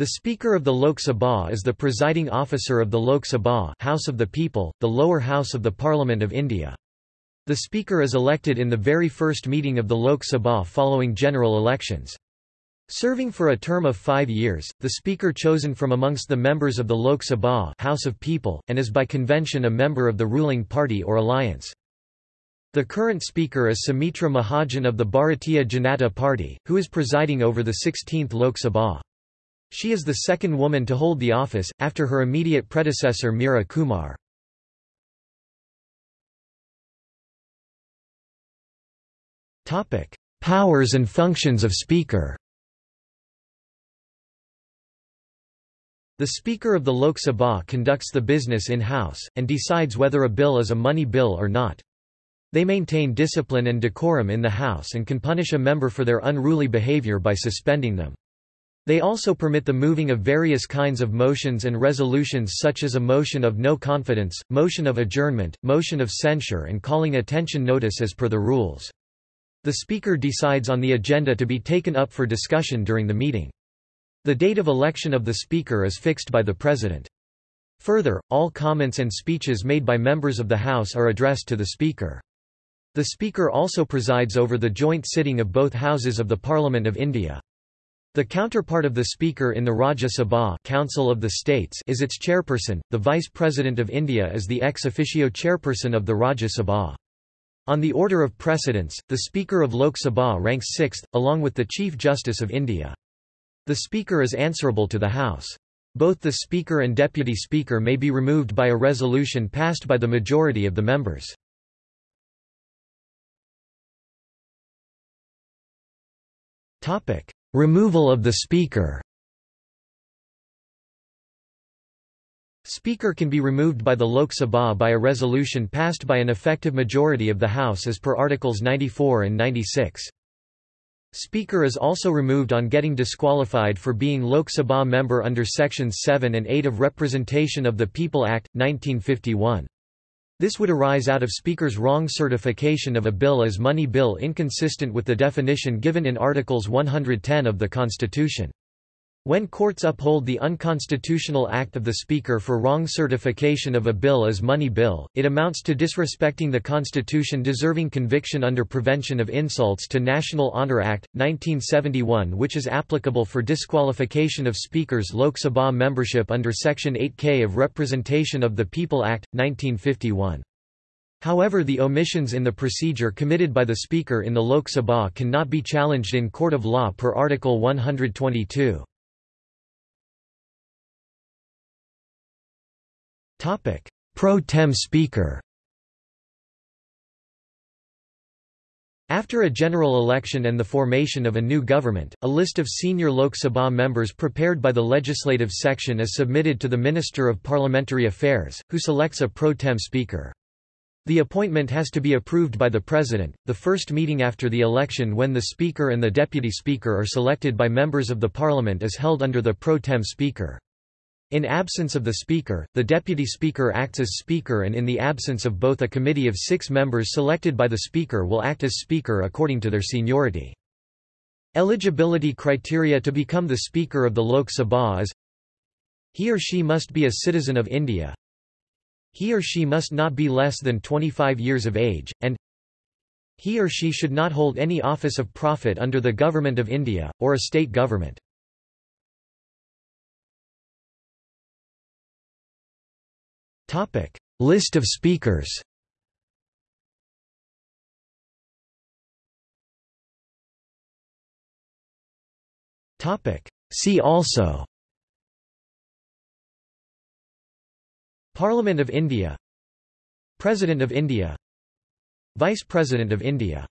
The Speaker of the Lok Sabha is the presiding officer of the Lok Sabha House of the People, the lower house of the Parliament of India. The Speaker is elected in the very first meeting of the Lok Sabha following general elections. Serving for a term of five years, the Speaker chosen from amongst the members of the Lok Sabha House of People, and is by convention a member of the ruling party or alliance. The current Speaker is Sumitra Mahajan of the Bharatiya Janata Party, who is presiding over the 16th Lok Sabha. She is the second woman to hold the office, after her immediate predecessor Meira Kumar. Powers and functions of Speaker The Speaker of the Lok Sabha conducts the business in-house, and decides whether a bill is a money bill or not. They maintain discipline and decorum in the House and can punish a member for their unruly behavior by suspending them. They also permit the moving of various kinds of motions and resolutions such as a motion of no confidence, motion of adjournment, motion of censure and calling attention notice as per the rules. The Speaker decides on the agenda to be taken up for discussion during the meeting. The date of election of the Speaker is fixed by the President. Further, all comments and speeches made by members of the House are addressed to the Speaker. The Speaker also presides over the joint sitting of both Houses of the Parliament of India. The counterpart of the Speaker in the Rajya Sabha Council of the States is its chairperson. The Vice President of India is the ex officio chairperson of the Rajya Sabha. On the order of precedence, the Speaker of Lok Sabha ranks sixth, along with the Chief Justice of India. The Speaker is answerable to the House. Both the Speaker and Deputy Speaker may be removed by a resolution passed by the majority of the members. Removal of the Speaker Speaker can be removed by the Lok Sabha by a resolution passed by an effective majority of the House as per Articles 94 and 96. Speaker is also removed on getting disqualified for being Lok Sabha member under Sections 7 and 8 of Representation of the People Act, 1951. This would arise out of Speaker's wrong certification of a bill as money bill inconsistent with the definition given in Articles 110 of the Constitution. When courts uphold the unconstitutional act of the Speaker for wrong certification of a bill as money bill, it amounts to disrespecting the Constitution deserving conviction under Prevention of Insults to National Honour Act, 1971 which is applicable for disqualification of Speaker's Lok Sabha membership under Section 8K of Representation of the People Act, 1951. However the omissions in the procedure committed by the Speaker in the Lok Sabha cannot be challenged in court of law per Article 122. Topic: Pro tem speaker. After a general election and the formation of a new government, a list of senior Lok Sabha members prepared by the legislative section is submitted to the Minister of Parliamentary Affairs, who selects a pro tem speaker. The appointment has to be approved by the President. The first meeting after the election when the Speaker and the Deputy Speaker are selected by members of the Parliament is held under the pro tem speaker. In absence of the Speaker, the Deputy Speaker acts as Speaker and in the absence of both a committee of six members selected by the Speaker will act as Speaker according to their seniority. Eligibility criteria to become the Speaker of the Lok Sabha is He or she must be a citizen of India He or she must not be less than 25 years of age, and He or she should not hold any office of profit under the Government of India, or a state government. Topic: List of speakers. Topic: See also. Parliament of India. President of India. Vice President of India